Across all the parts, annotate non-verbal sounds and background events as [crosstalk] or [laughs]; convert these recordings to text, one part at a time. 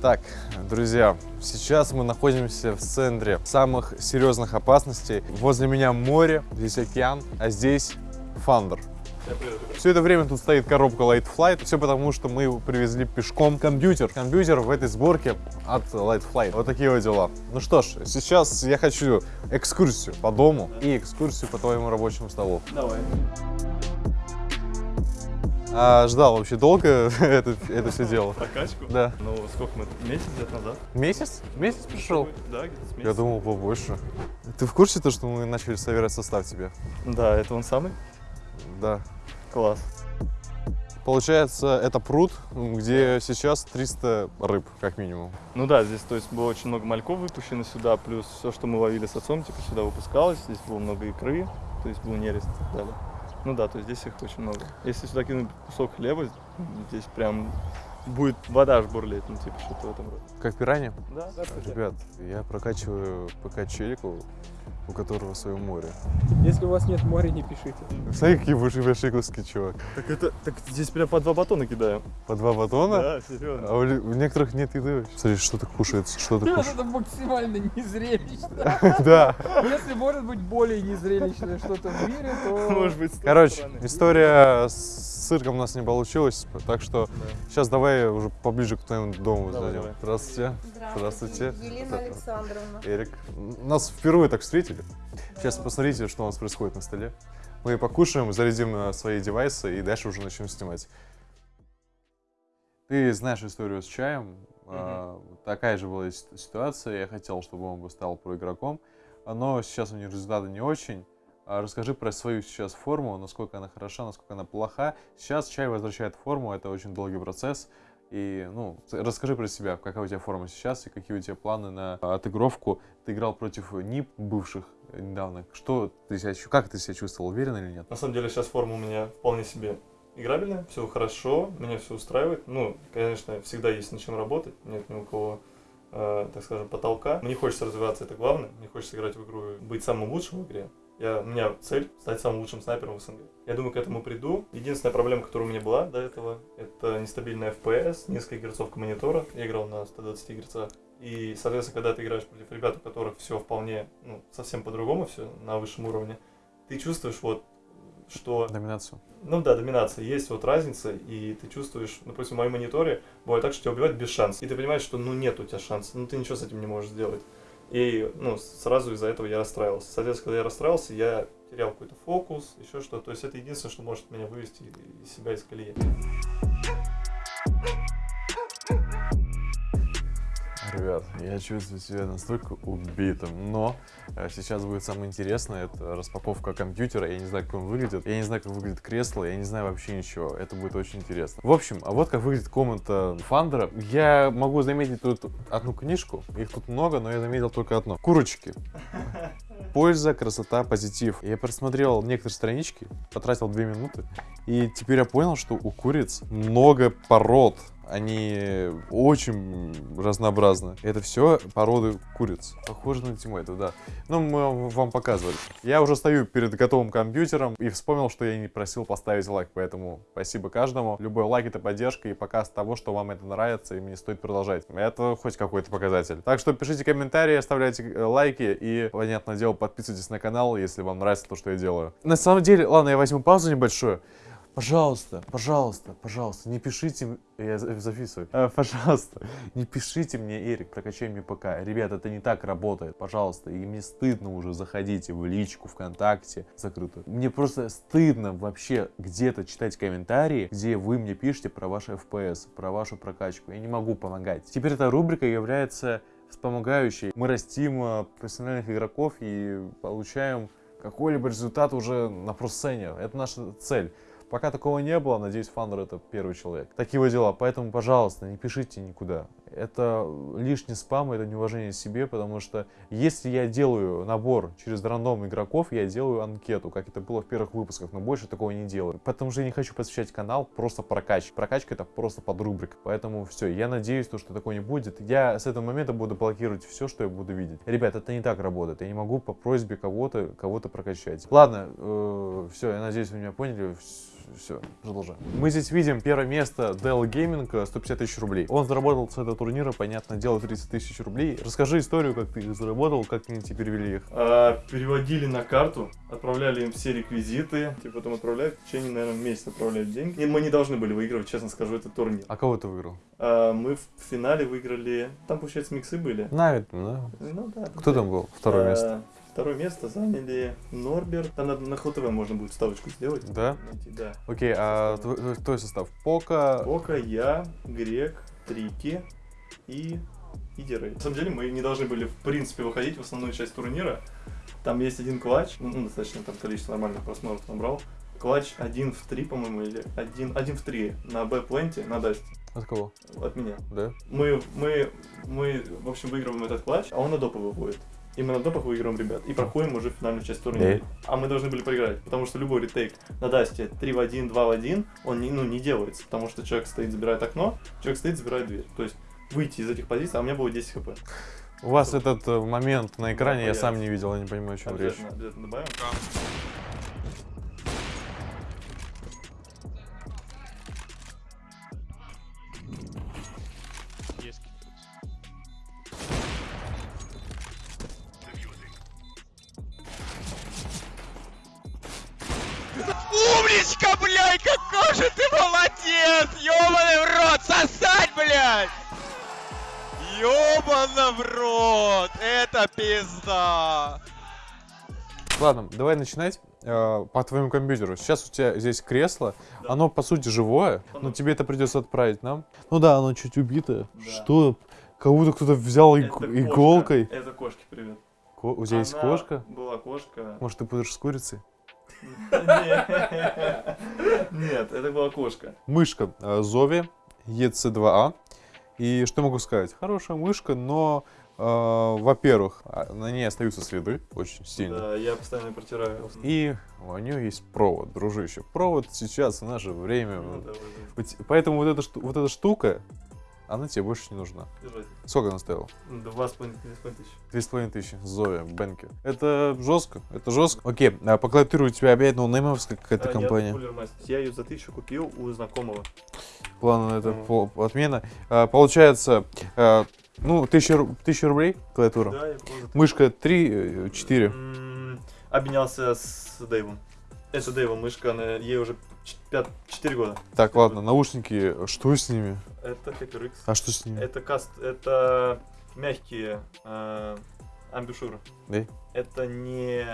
Так, друзья, сейчас мы находимся в центре самых серьезных опасностей. Возле меня море, здесь океан, а здесь Фандер. Все это время тут стоит коробка Light Flight. Все потому, что мы привезли пешком компьютер. Компьютер в этой сборке от Light Flight. Вот такие вот дела. Ну что ж, сейчас я хочу экскурсию по дому и экскурсию по твоему рабочему столу. Давай. А ждал вообще долго [laughs] это, это все дело? Прокачку? Да. Ну, сколько мы? Месяц где-то назад? Месяц? Месяц пришел? Да, где-то Я думал побольше. Ты в курсе то, что мы начали собирать состав тебе? Да, это он самый? Да. Класс. Получается, это пруд, где сейчас 300 рыб, как минимум. Ну да, здесь, то есть, было очень много мальков выпущено сюда, плюс все, что мы ловили с отцом, типа, сюда выпускалось. Здесь было много икры, то есть, был нерест и так далее. Ну да, то есть, здесь их очень много. Если сюда кинуть кусок хлеба, здесь прям будет вода аж бурлеть, ну, типа, что-то в этом роде. Как пиранья? Да, да, Ребят, я прокачиваю ПК челику, у которого свое море. Если у вас нет моря, не пишите. Смотри, какие большие куски, чувак. Так это, так здесь прям по два батона кидаем. По два батона? Да, серьезно. А у, у некоторых нет еды. вообще. Смотри, что-то кушается, что-то кушает. Это максимально незрелищно. [laughs] Да. Если может быть более незрелищное что-то в мире, то... Может быть, Короче, история с цирком у нас не получилась, так что Да. сейчас давай уже поближе к твоему дому Давай, зайдем. давай. Здравствуйте. Здравствуйте. Елена Это- Александровна. Эрик. Нас впервые так встретили. Сейчас посмотрите, что у нас происходит на столе. Мы покушаем, зарядим э, свои девайсы и дальше уже начнем снимать. Ты знаешь историю с чаем. А, Такая же была ситуация. Я хотел, чтобы он бы стал про игроком, но сейчас у него результаты не очень. А Расскажи про свою сейчас форму, насколько она хороша, насколько она плоха. Сейчас чай возвращает форму, это очень долгий процесс. И, ну, расскажи про себя, какая у тебя форма сейчас и какие у тебя планы на отыгровку. Ты играл против НИП бывших э, недавно. Что ты себя, как ты себя чувствовал, уверен или нет? На самом деле сейчас форма у меня вполне себе играбельная, все хорошо, меня все устраивает. Ну, конечно, всегда есть над чем работать, нет ни у кого, э, так скажем, потолка. Мне хочется развиваться, это главное. Мне хочется играть в игру, быть самым лучшим в игре. Я, у меня цель стать самым лучшим снайпером в СНГ. Я думаю, к этому приду. Единственная проблема, которая у меня была до этого, это нестабильная FPS, несколько герцовка монитора. Я играл на 120 герцах. И, соответственно, когда ты играешь против ребят, у которых все вполне, ну, совсем по-другому, все на высшем уровне, ты чувствуешь вот, что Доминацию. ну да, доминация, есть вот разница, и ты чувствуешь, допустим, в моем мониторе бывает так, что тебя убивают без шанса. И ты понимаешь, что ну нет у тебя шанса, ну ты ничего с этим не можешь сделать. И ну, сразу из-за этого я расстраивался. Соответственно, когда я расстраивался, я терял какой-то фокус, еще что-то. То есть это единственное, что может меня вывести из себя из колеи. Ребят, я чувствую себя настолько убитым, но э, сейчас будет самое интересное, это распаковка компьютера, я не знаю, как он выглядит, я не знаю, как выглядит кресло, я не знаю вообще ничего, это будет очень интересно. В общем, а вот как выглядит комната Фандера. Я могу заметить тут одну книжку, их тут много, но я заметил только одно. Курочки. Польза, красота, позитив. Я просмотрел некоторые странички, потратил две минуты, и теперь я понял, что у куриц много пород. Они очень разнообразны. Это все породы куриц. Похоже на Тимейта, да. Ну, мы вам показывали. Я уже стою перед готовым компьютером и вспомнил, что я не просил поставить лайк, поэтому спасибо каждому. Любой лайк это поддержка и показ того, что вам это нравится и мне стоит продолжать. Это хоть какой-то показатель. Так что пишите комментарии, оставляйте э, лайки и, понятное дело, подписывайтесь на канал, если вам нравится то, что я делаю. На самом деле, ладно, я возьму паузу небольшую. Пожалуйста, пожалуйста, пожалуйста, не пишите, я за- записываю, Э, пожалуйста, [laughs] не пишите мне, Эрик, прокачай мне ПК. Ребят, это не так работает, пожалуйста, и мне стыдно уже заходить в личку ВКонтакте закрытую. Мне просто стыдно вообще где-то читать комментарии, где вы мне пишете про ваш FPS, про вашу прокачку. Я не могу помогать. Теперь эта рубрика является вспомогающей. Мы растим э, профессиональных игроков и получаем какой-либо результат уже на просцене. Это наша цель. Пока такого не было, надеюсь, Фандер это первый человек. Такие вот дела, поэтому, пожалуйста, не пишите никуда. Это лишний спам, это неуважение себе, потому что если я делаю набор через рандом игроков, я делаю анкету, как это было в первых выпусках, но больше такого не делаю. Потому что я не хочу посвящать канал просто прокачке. Прокачка это просто под рубрик. Поэтому все, я надеюсь, то, что такое не будет. Я с этого момента буду блокировать все, что я буду видеть. Ребят, это не так работает. Я не могу по просьбе кого-то кого-то прокачать. Ладно, все, я надеюсь, вы меня поняли. Вс- все, продолжаем. Мы здесь видим первое место Dell Gaming, э, 150 тысяч рублей. Он заработал с этого турнира, понятно, дело 30 тысяч рублей. Расскажи историю, как ты их заработал, как они тебе перевели их. А, переводили на карту, отправляли им все реквизиты, типа потом отправляют, в течение, наверное, месяца отправляют деньги. И мы не должны были выигрывать, честно скажу, этот турнир. А кого ты выиграл? А, мы в финале выиграли, там, получается, миксы были. Навид, да? Ну да. Кто там был? Второе А, место. Второе место заняли Норберт. Там надо на ХТВ можно будет вставочку сделать. Да? Найти, да. Окей, а твой, твой- состав? Пока, Бока, я, Грек, Трики и и Дирей. На самом деле мы не должны были, в принципе, выходить в основную часть турнира. Там есть один клатч, ну, ну, достаточно там количество нормальных просмотров набрал. Клатч один в три, по-моему, или один, один в три на Б-пленте, на Дасте, от кого? от меня. Да? Мы, мы, мы, в общем, выигрываем этот клатч, а он на допы выходит. И мы на допах выигрываем ребят. И проходим уже финальную часть турнира. А мы должны были проиграть, потому что любой ретейк на Дасте 3 в 1, 2 в 1, он не, ну, не делается, потому что человек стоит, забирает окно, человек стоит, забирает дверь. То есть выйти из этих позиций, а у меня было 10 хп. У вас этот э, момент на экране я появится. сам не видел, я не понимаю, о чем речь. Обязательно добавим. Умничка, блядь, какой же ты молодец! Ёбаный в рот, сосать, блядь! Ёбана в рот! Это пизда! Ладно, давай начинать э, по твоему компьютеру. Сейчас у тебя здесь кресло, Да. оно по сути живое, но тебе это придется отправить нам. Ну да, оно чуть убитое. Да. Что? Как будто кто-то взял иг- Это кошка. иголкой. Это кошки, привет. Ко- у тебя есть Она кошка? Была кошка. Может, ты будешь с курицей? Нет, это была кошка. Мышка э, Зови EC2A. И что могу сказать? Хорошая мышка, но, э, во-первых, а, на ней остаются следы очень сильно. Да, я постоянно протираю. И у нее есть провод, дружище. Провод сейчас в наше время. Ну, да, Вот Поэтому вот эта, вот эта штука, она тебе больше не нужна. держать. Сколько она стоила? Два с половиной две с половиной тысячи. Две с половиной тысячи. Зоя, Бенки. Это жестко, это жестко. Окей, а по клавиатуре у тебя опять ноунеймовская какая-то А, компания. Я, я ее за тысячу купил у знакомого. План это Мгм. пол- отмена. А, получается, а, ну, тысяча, ру- тысяча рублей клавиатура. Да, я за Мышка 3, 4. М, Обменялся с Дэйвом. Это Дэйва мышка, она, ей уже 4 года. Так, ладно, наушники, что с ними? Это HyperX. А что с ними? Это каст, это мягкие э, амбушюры. Да? Это не,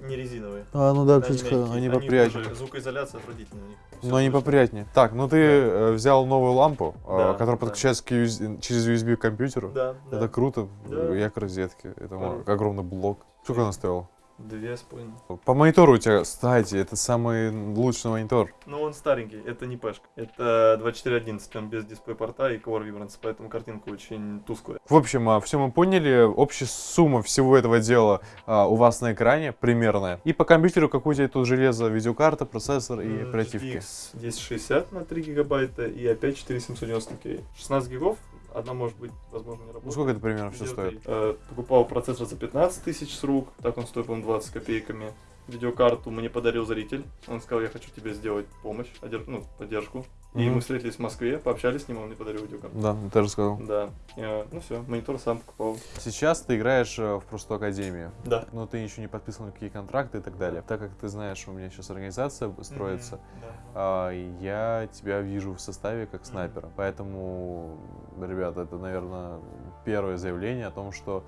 не резиновые. А, ну да, Они кстати, они они поприятнее. Звукоизоляция отвратительная у них. Всё Но они поприятнее. Так, ну ты э, взял новую лампу, э, Да, которая да. подключается к US через USB к компьютеру. Да, да. Это круто. Да. Я к розетке. Это Да. огромный блок. Сколько она стоила? Две с половиной. По монитору у тебя, кстати, это самый лучший монитор. Ну, он старенький, это не пешка. Это 2411, там без дисплей-порта и Core Vibrance, поэтому картинка очень тусклая. В общем, все мы поняли. Общая сумма всего этого дела а, у вас на экране примерная. И по компьютеру какое у тебя тут железо, видеокарта, процессор и оперативки. GTX 1060 на 3 гигабайта и опять 4790 K. 16 гигов, одна может быть, возможно, не Ну работает. сколько это примерно все стоит? Э, покупал процессор за 15 тысяч с рук, так он стоит, по-моему, 20 копейками. Видеокарту мне подарил зритель. Он сказал, я хочу тебе сделать помощь, одер- ну, поддержку. И Мгм. мы встретились в Москве, пообщались с ним, он мне подарил видеокарту. Да, ты же сказал. Да. Э, ну все, монитор сам покупал. Сейчас ты играешь э, в просто академию. Да. Но ты еще не подписывал никакие контракты и так далее. Так как ты знаешь, у меня сейчас организация строится, Мгм, да. а, я тебя вижу в составе как снайпера. Поэтому, ребята, это, наверное, первое заявление о том, что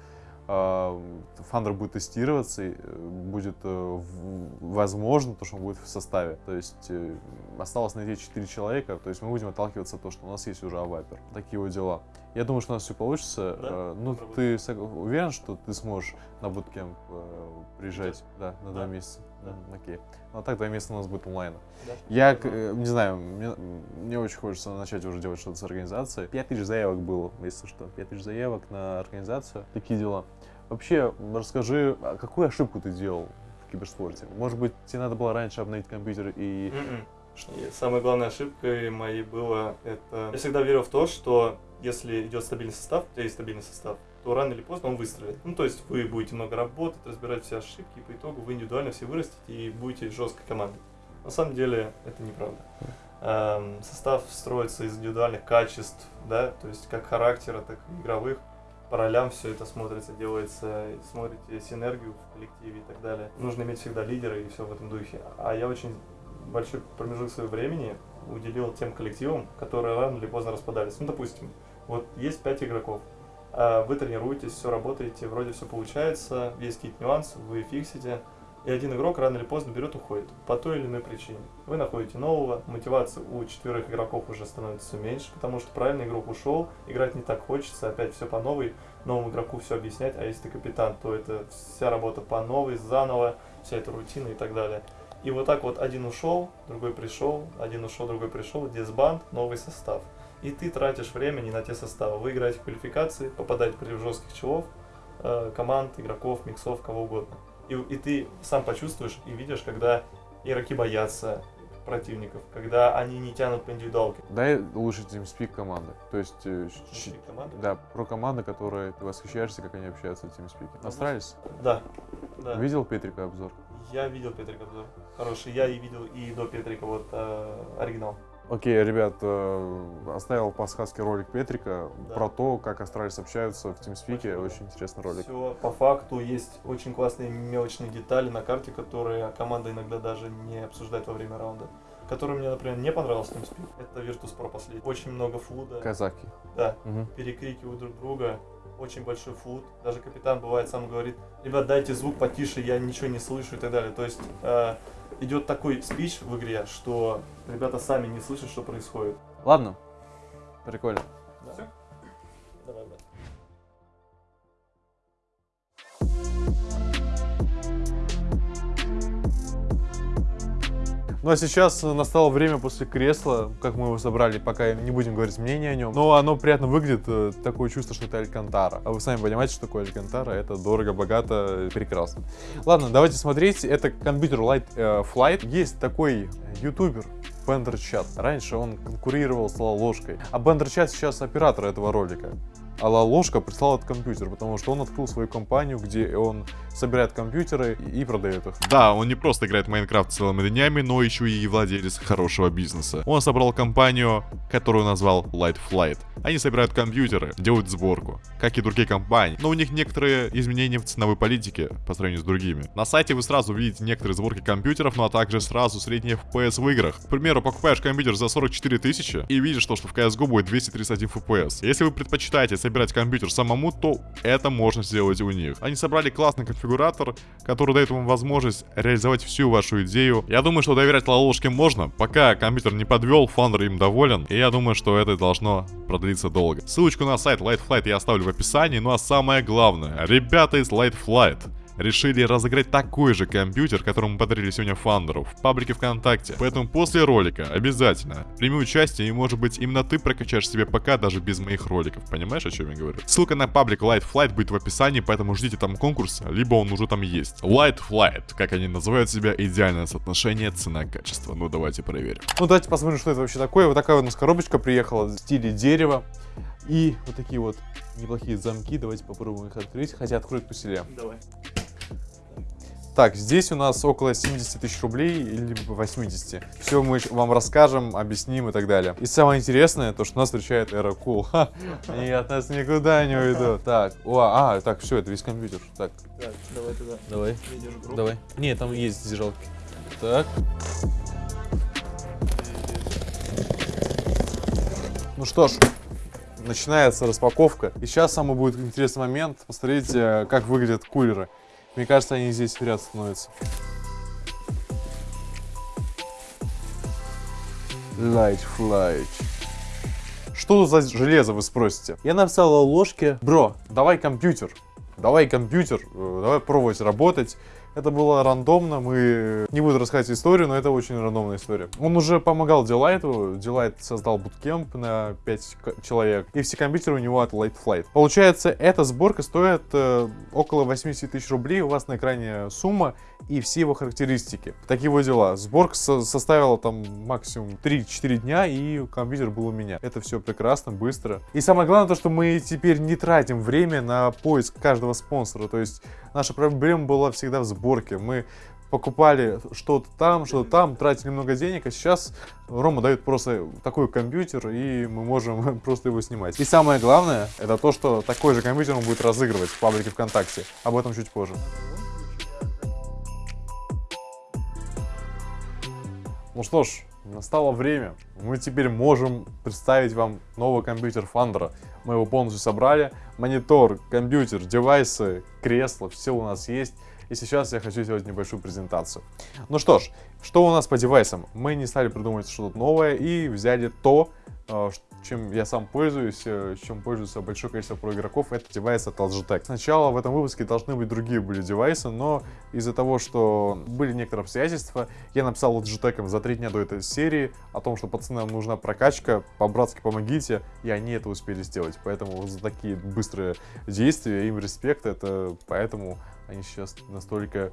Фандер будет тестироваться, э, будет э, возможно то, что он будет в составе. То есть э, осталось найти 4 человека, то есть мы будем отталкиваться от того, что у нас есть уже авайпер. Такие вот дела. Я думаю, что у нас все получится. Да? Э, Ну, Попробуем. ты уверен, что ты сможешь на буткемп э, приезжать? Да, на два Да. месяца. Да. Окей. Ну, а так два месяца у нас будет онлайн. Да. Я, э, не знаю, мне, мне очень хочется начать уже делать что-то с организацией. 5 тысяч заявок было, если что. 5 тысяч заявок на организацию. Такие дела. Вообще, расскажи, а какую ошибку ты делал в киберспорте? Может быть, тебе надо было раньше обновить компьютер и... Мгм. И самой главной ошибкой моей было это... Я всегда верил в то, что если идет стабильный состав, у тебя есть стабильный состав, то рано или поздно он выстрелит. Ну, то есть вы будете много работать, разбирать все ошибки, и по итогу вы индивидуально все вырастете и будете жесткой командой. На самом деле это неправда. Эм, состав строится из индивидуальных качеств, да, то есть как характера, так и игровых. По ролям все это смотрится, делается, смотрите синергию в коллективе и так далее. Нужно иметь всегда лидера и все в этом духе. А я очень большой промежуток своего времени уделил тем коллективам, которые рано или поздно распадались. Ну, допустим, вот есть пять игроков, вы тренируетесь, все работаете, вроде все получается, есть какие-то нюансы, вы фиксите, и один игрок рано или поздно берет уходит по той или иной причине. Вы находите нового, мотивация у четверых игроков уже становится меньше, потому что правильный игрок ушел, играть не так хочется, опять все по новой, новому игроку все объяснять, а если ты капитан, то это вся работа по новой, заново, вся эта рутина и так далее. И вот так вот один ушел, другой пришел, один ушел, другой пришел, дисбанд, новый состав. И ты тратишь время не на те составы. Вы играете в квалификации, попадаете против жестких челов, э, команд, игроков, миксов, кого угодно. И, и ты сам почувствуешь и видишь, когда игроки боятся противников, когда они не тянут по индивидуалке. Дай лучше TeamSpeak команды. То есть, э, щ- Внутри команды. да, про команды, которые ты восхищаешься, как они общаются в TeamSpeak. Настраивались? Да. да. Видел Петрика обзор? Я видел Петрика обзор. Хороший. Я и видел и до Петрика вот э, оригинал. Окей, ребят, э, оставил подсказки ролик Петрика Да. про то, как Astralis общаются в TeamSpeak. Очень Очень, интересный ролик. Все по факту есть очень классные мелочные детали на карте, которые команда иногда даже не обсуждает во время раунда. Который мне, например, не понравился в TeamSpeak. Это Virtus Pro последний. Очень много флуда. Казаки. Да, Мгм. перекрикивают друг друга. Очень большой флут. Даже капитан бывает сам говорит, ребят, дайте звук потише, я ничего не слышу и так далее. То есть э, идет такой спич в игре, что ребята сами не слышат, что происходит. Ладно, прикольно. Все? Ну а сейчас настало время после кресла, как мы его собрали, пока не будем говорить мнение о нем. Но оно приятно выглядит, э, такое чувство, что это Алькантара. А вы сами понимаете, что такое Алькантара, это дорого, богато, прекрасно. Ладно, давайте смотреть, это компьютер Light э, Flight. Есть такой ютубер, Бендерчат. Раньше он конкурировал с Ложкой. А Бендерчат сейчас оператор этого ролика. А Ложка прислал этот компьютер, потому что он открыл свою компанию, где он собирает компьютеры и продает их. Да, он не просто играет в Майнкрафт целыми днями, но еще и владелец хорошего бизнеса. Он собрал компанию, которую назвал Light Flight. Они собирают компьютеры, делают сборку, как и другие компании, но у них некоторые изменения в ценовой политике по сравнению с другими. На сайте вы сразу увидите некоторые сборки компьютеров, ну а также сразу средний FPS в играх. К примеру, покупаешь компьютер за 44 тысячи и видишь, то, что в CSGO будет 231 FPS. Если вы предпочитаете собирать компьютер самому, то это можно сделать у них. Они собрали классный конфигуратор, который дает вам возможность реализовать всю вашу идею. Я думаю, что доверять лолошке можно, пока компьютер не подвел, фаундер им доволен, и я думаю, что это должно продлиться долго. Ссылочку на сайт Light Flight я оставлю в описании, ну а самое главное, ребята из Light Flight решили разыграть такой же компьютер, который мы подарили сегодня фандеру в паблике ВКонтакте. Поэтому после ролика обязательно прими участие и может быть именно ты прокачаешь себе ПК даже без моих роликов. Понимаешь, о чем я говорю? Ссылка на паблик Light Flight будет в описании, поэтому ждите там конкурс, либо он уже там есть. Light Flight, как они называют себя, идеальное соотношение цена-качество. Ну давайте проверим. Ну, давайте посмотрим, что это вообще такое. Вот такая у нас коробочка приехала в стиле дерева. И вот такие вот неплохие замки. Давайте попробуем их открыть. Хотя откроют поселе. Давай. Так, здесь у нас около 70 тысяч рублей или 80. Все мы вам расскажем, объясним и так далее. И самое интересное, то, что нас встречает Эра Кул. Ха, Они от нас никуда не уйдут. Так, о, а, так, все, это весь компьютер. Так, Так, давай туда. давай, давай. Не, там есть зажигалки. Так. Ну что ж, начинается распаковка. И сейчас самый будет интересный момент. Посмотрите, как выглядят кулеры. Мне кажется, они здесь в ряд становятся. Light Flight. Что за железо, вы спросите? Я написал о ложке. Бро, давай компьютер. Давай компьютер, э, давай пробовать работать. Это было рандомно, мы не буду рассказывать историю, но это очень рандомная история. Он уже помогал Дилайту, Дилайт создал буткемп на 5 к- человек, и все компьютеры у него от Light Flight. Получается, эта сборка стоит э, около 80 тысяч рублей, у вас на экране сумма и все его характеристики. Такие вот дела. Сборка со- составила там максимум 3-4 дня, и компьютер был у меня. Это все прекрасно, быстро. И самое главное то, что мы теперь не тратим время на поиск каждого спонсора, то есть наша проблема была всегда в сборке. Мы покупали что-то там, что-то там, тратили много денег, а сейчас Рома дает просто такой компьютер, и мы можем [laughs] просто его снимать. И самое главное, это то, что такой же компьютер он будет разыгрывать в паблике ВКонтакте. Об этом чуть позже. Ну что ж, настало время. Мы теперь можем представить вам новый компьютер Фандера. Мы его полностью собрали. Монитор, компьютер, девайсы, кресло, все у нас есть. И сейчас я хочу сделать небольшую презентацию. Ну что ж, что у нас по девайсам? Мы не стали придумывать что-то новое и взяли то, э, чем я сам пользуюсь, э, чем пользуется большое количество про игроков, это девайс от Logitech. Сначала в этом выпуске должны быть другие были девайсы, но из-за того, что были некоторые обстоятельства, я написал Logitech за три дня до этой серии о том, что пацанам нужна прокачка, по-братски помогите, и они это успели сделать. Поэтому за такие быстрые действия им респект, это поэтому они сейчас настолько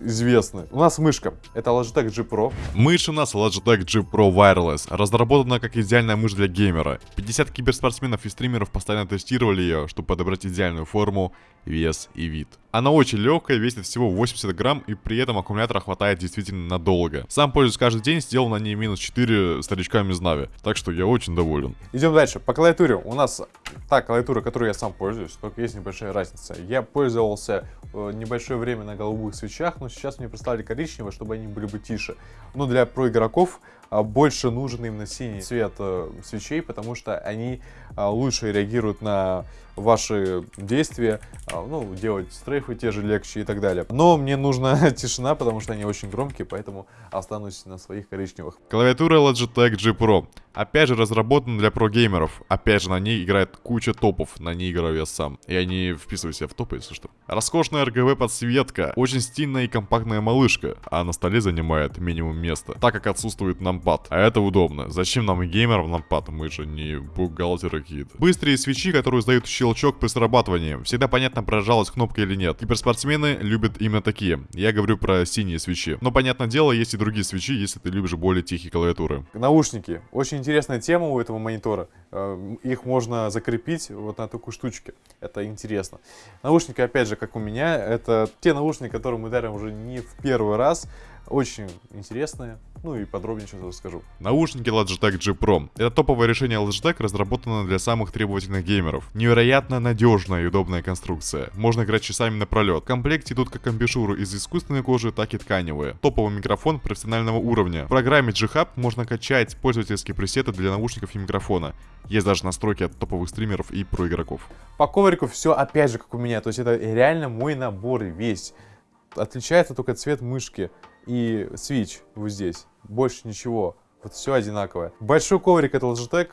известны. У нас мышка. Это Logitech G Pro. Мышь у нас Logitech G Pro Wireless, разработана как идеальная мышь для геймера. 50 киберспортсменов и стримеров постоянно тестировали ее, чтобы подобрать идеальную форму, вес и вид. Она очень легкая, весит всего 80 грамм и при этом аккумулятора хватает действительно надолго. Сам пользуюсь каждый день, сделал на ней минус 4 старичками из Нави, так что я очень доволен. Идем дальше. По клавиатуре. У нас та клавиатура, которую я сам пользуюсь, только есть небольшая разница. Я пользовался э, небольшое время на голубых свечах, но сейчас мне представили коричневые, чтобы они были бы тише. Но для про игроков а, больше нужен именно синий цвет э, свечей, потому что они а, лучше реагируют на ваши действия, а, ну, делать стрейфы те же легче и так далее. Но мне нужна [laughs] тишина, потому что они очень громкие, поэтому останусь на своих коричневых. Клавиатура Logitech G Pro. Опять же разработана для про-геймеров. Опять же на ней играет куча топов, на ней играю я сам. Я не вписываю себя в топы, если что. Роскошная RGB подсветка, очень стильная и компактная малышка, а на столе занимает минимум места, так как отсутствует нампад. А это удобно. Зачем нам и геймерам нампад? Мы же не бухгалтеры какие-то. Быстрые свечи, которые издают щелчок при срабатывании. Всегда понятно, прожалась кнопка или нет. Киберспортсмены любят именно такие. Я говорю про синие свечи. Но, понятное дело, есть и другие свечи, если ты любишь более тихие клавиатуры. Наушники. Очень интересная тема у этого монитора. Э, Их можно закрепить вот на такой штучке. Это интересно. Наушники, опять же, как у меня, это те наушники, которые мы дарим уже не в первый раз. Очень интересные. Ну и подробнее сейчас расскажу. Наушники Logitech G Pro. Это топовое решение Logitech, разработано для самых требовательных геймеров. Невероятно надежная и удобная конструкция. Можно играть часами напролет. В комплекте идут как амбишуры из искусственной кожи, так и тканевые. Топовый микрофон профессионального уровня. В программе G-Hub можно качать пользовательские пресеты для наушников и микрофона. Есть даже настройки от топовых стримеров и про игроков. По коврику все опять же как у меня. То есть это реально мой набор весь. Отличается только цвет мышки и свич вот здесь. Больше ничего. Вот все одинаковое. Большой коврик это Logitech.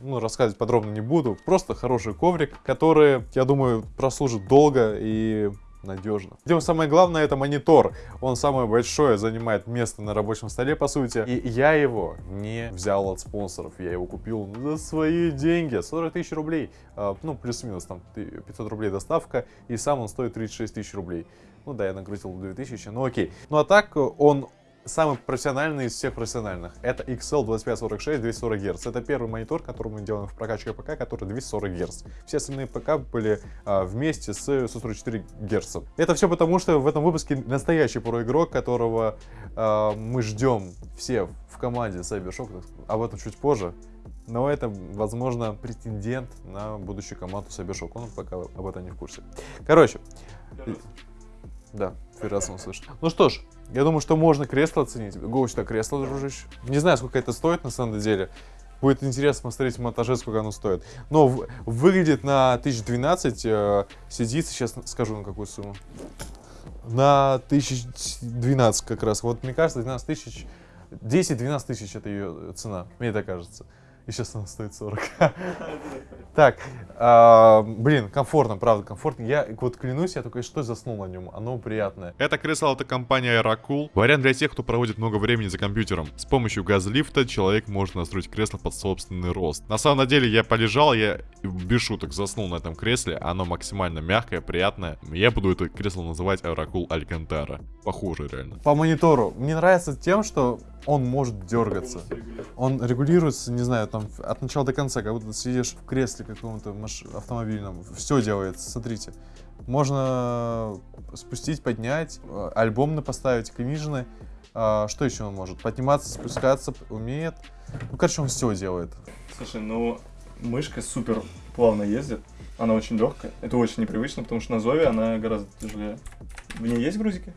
Ну, рассказывать подробно не буду. Просто хороший коврик, который, я думаю, прослужит долго и надежно. Идем самое главное, это монитор. Он самое большое, занимает место на рабочем столе, по сути. И я его не взял от спонсоров. Я его купил за свои деньги. 40 тысяч рублей. А, ну, плюс-минус, там 500 рублей доставка. И сам он стоит 36 тысяч рублей. Ну да, я накрутил 2000, ну окей. Ну а так, он самый профессиональный из всех профессиональных. Это XL2546 240 Гц. Это первый монитор, который мы делаем в прокачке ПК, который 240 Гц. Все остальные ПК были а, вместе с 144 Гц. Это все потому, что в этом выпуске настоящий проигрок, которого а, мы ждем все в команде Cybershock. Об этом чуть позже. Но это, возможно, претендент на будущую команду Cybershock. Он пока об этом не в курсе. Короче, да, первый раз он слышит. Ну что ж, я думаю, что можно кресло оценить. Гоу-то кресло, дружище. Не знаю, сколько это стоит на самом деле. Будет интересно посмотреть в монтаже, сколько оно стоит. Но в, выглядит на 1012, э, сидит, сейчас скажу на какую сумму. На 1012 как раз. Вот мне кажется, 12 тысяч, 10-12 тысяч это ее цена, мне так кажется. И сейчас она стоит 40. [laughs] Так, а, блин, комфортно, правда, комфортно. Я вот клянусь, я только что заснул на нем. Оно приятное. Это кресло от компании Aerocool. Вариант для тех, кто проводит много времени за компьютером. С помощью газлифта человек может настроить кресло под собственный рост. На самом деле я полежал, я без шуток заснул на этом кресле. Оно максимально мягкое, приятное. Я буду это кресло называть Оракул Алькантара. Похоже реально. По монитору. Мне нравится тем, что он может дергаться. Он регулируется, не знаю, там от начала до конца, как будто ты сидишь в кресле каком-то автомобильном. Все делается, смотрите. Можно спустить, поднять, э, альбомно поставить, книжный. А, что еще он может? Подниматься, спускаться, умеет. Ну, короче, он все делает. Слушай, ну мышка супер плавно ездит. Она очень легкая. Это очень непривычно, потому что на Зове она гораздо тяжелее. В ней есть грузики?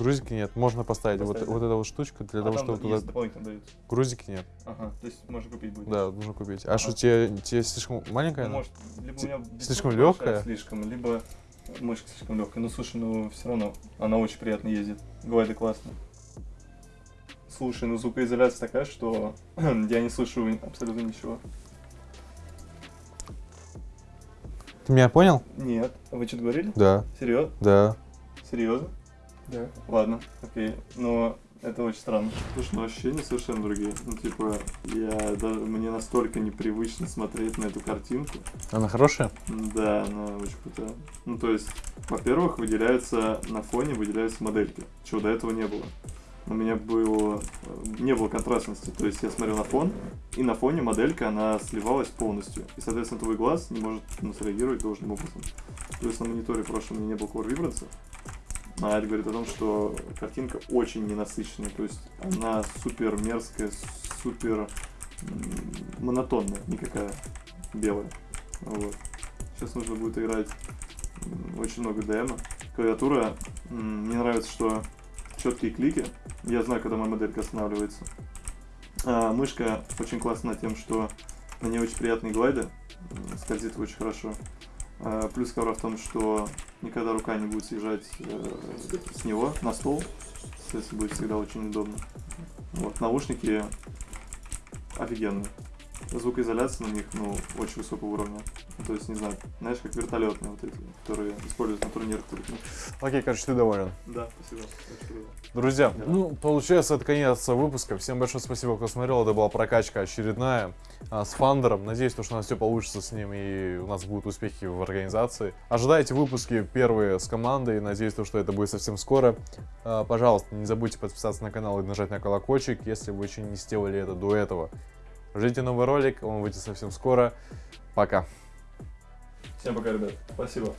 Грузики нет, можно поставить, Поставить, вот, да? вот эту вот штучку для а того, чтобы туда... дополнительно дают. Грузики нет, Ага, то есть можно купить будет. да, нужно купить. А Ага. что, тебе, тебе слишком маленькая? Ну, может, либо у меня слишком лёгкая? Слишком, либо мышка слишком легкая. Ну слушай, ну все равно она очень приятно ездит. Глайды классно. Слушай, ну звукоизоляция такая, что [clears throat] я не слышу абсолютно ничего. Ты меня понял? Нет. А вы что-то говорили? Да, Серьезно? да. Серьезно? Да. Ладно, окей. Но это очень странно. Слушай, ну ощущения совершенно другие. Ну, типа, я даже мне настолько непривычно смотреть на эту картинку. Она хорошая? Да, она очень крутая. Ну, то есть, во-первых, выделяются на фоне, выделяются модельки, чего до этого не было. У меня было, э, не было контрастности, то есть я смотрел на фон, и на фоне моделька, она сливалась полностью. И, соответственно, твой глаз не может ну, среагировать должным образом. Плюс на мониторе прошлом у меня не было Core Vibrance, а это говорит о том, что картинка очень ненасыщенная, то есть она супер мерзкая, супер монотонная, никакая белая. Вот. Сейчас нужно будет играть очень много демо. Клавиатура, мне нравится, что четкие клики. Я знаю, когда моя моделька останавливается. А, мышка очень классная тем, что на ней очень приятные глайды, скользит очень хорошо. А, плюс ковра в том, что никогда рука не будет съезжать э, с него на стол. Соответственно, будет всегда очень удобно. Вот, наушники офигенные. Звукоизоляция на них, ну, очень высокого уровня. Ну, То есть, не знаю, знаешь, как вертолетные вот эти, которые используют на турнирах. только. Окей, короче, ты доволен. Да, спасибо. Друзья, Да. ну, получается, это конец выпуска. Всем большое спасибо, кто смотрел. Это была прокачка очередная а, с Фандером. Надеюсь, то, что у нас все получится с ним и у нас будут успехи в организации. Ожидайте выпуски первые с командой. Надеюсь, то, что это будет совсем скоро. А, пожалуйста, не забудьте подписаться на канал и нажать на колокольчик, если вы еще не сделали это до этого. Ждите новый ролик, он выйдет совсем скоро. Пока. Всем пока, ребят. Спасибо.